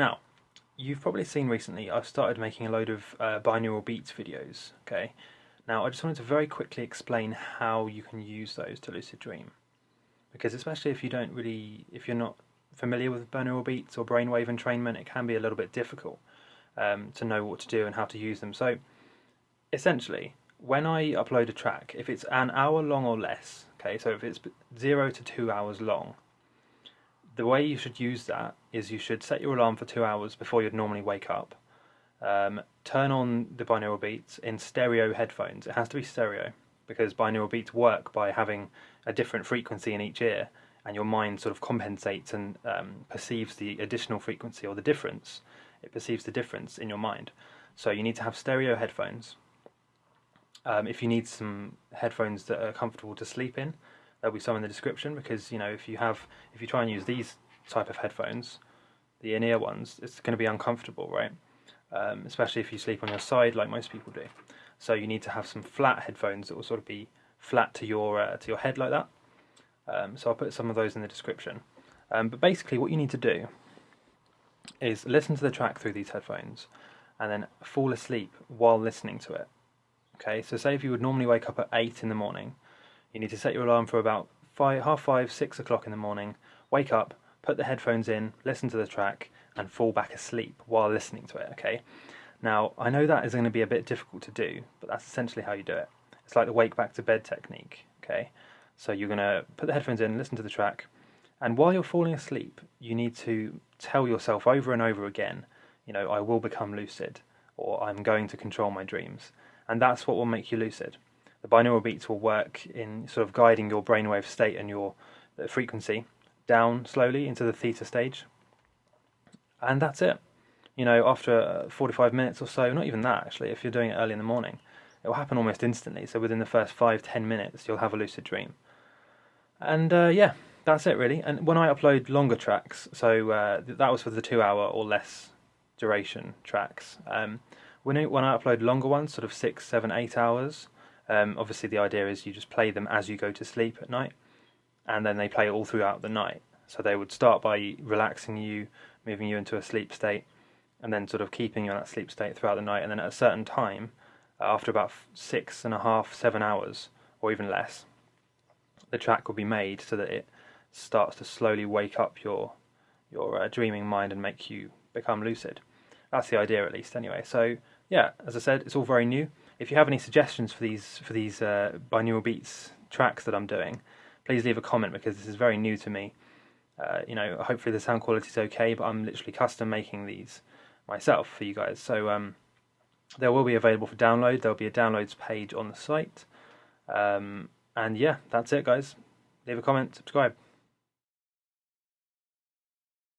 Now, you've probably seen recently I've started making a load of uh, binaural beats videos. Okay, now I just wanted to very quickly explain how you can use those to lucid dream, because especially if you don't really, if you're not familiar with binaural beats or brainwave entrainment, it can be a little bit difficult um, to know what to do and how to use them. So, essentially, when I upload a track, if it's an hour long or less, okay, so if it's zero to two hours long, the way you should use that is you should set your alarm for two hours before you'd normally wake up. Um, turn on the binaural beats in stereo headphones. It has to be stereo because binaural beats work by having a different frequency in each ear, and your mind sort of compensates and um, perceives the additional frequency or the difference. It perceives the difference in your mind. So you need to have stereo headphones. Um, if you need some headphones that are comfortable to sleep in, there'll be some in the description because you know if you have if you try and use these type of headphones, the in-ear ones, it's going to be uncomfortable, right? Um, especially if you sleep on your side like most people do. So you need to have some flat headphones that will sort of be flat to your uh, to your head like that. Um, so I'll put some of those in the description. Um, but basically, what you need to do is listen to the track through these headphones, and then fall asleep while listening to it. Okay, so say if you would normally wake up at eight in the morning, you need to set your alarm for about five, half five, six o'clock in the morning. Wake up, put the headphones in, listen to the track, and fall back asleep while listening to it. Okay. Now I know that is going to be a bit difficult to do, but that's essentially how you do it. It's like the wake back to bed technique. Okay. So you're going to put the headphones in, listen to the track, and while you're falling asleep, you need to tell yourself over and over again, you know, I will become lucid, or I'm going to control my dreams, and that's what will make you lucid the binaural beats will work in sort of guiding your brainwave state and your frequency down slowly into the theta stage. And that's it. You know, after uh, 45 minutes or so, not even that actually, if you're doing it early in the morning, it will happen almost instantly. So within the first five, ten minutes, you'll have a lucid dream. And uh, yeah, that's it really. And when I upload longer tracks, so uh, that was for the two hour or less duration tracks. Um, when, when I upload longer ones, sort of six, seven, eight hours, um, obviously, the idea is you just play them as you go to sleep at night, and then they play all throughout the night. So they would start by relaxing you, moving you into a sleep state, and then sort of keeping you in that sleep state throughout the night. And then at a certain time, after about six and a half, seven hours, or even less, the track will be made so that it starts to slowly wake up your your uh, dreaming mind and make you become lucid. That's the idea, at least, anyway. So yeah, as I said, it's all very new. If you have any suggestions for these for these uh, binaural beats tracks that I'm doing, please leave a comment because this is very new to me. Uh, you know, hopefully the sound quality is okay, but I'm literally custom making these myself for you guys. So um, they will be available for download. There'll be a downloads page on the site. Um, and yeah, that's it, guys. Leave a comment, subscribe.